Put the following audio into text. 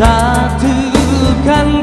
Satukan